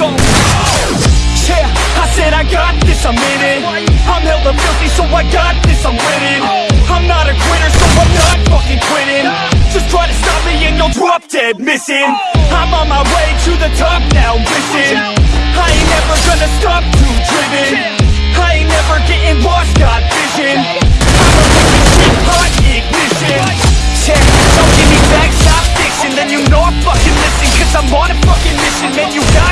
gon' Yeah, I said I got this, I'm in it I'm hella filthy, so I got this, I'm winning I'm not a quitter, so I'm not fucking quitting Just try to stop me and you'll drop dead missing I'm on my way to the top now, listen I ain't never gonna stop, too driven I ain't never getting lost, got vision I'm a shit, hot ignition Yeah, don't give me back, stop fiction Then you know I fucking listen Cause I'm on a fucking mission. Man, you got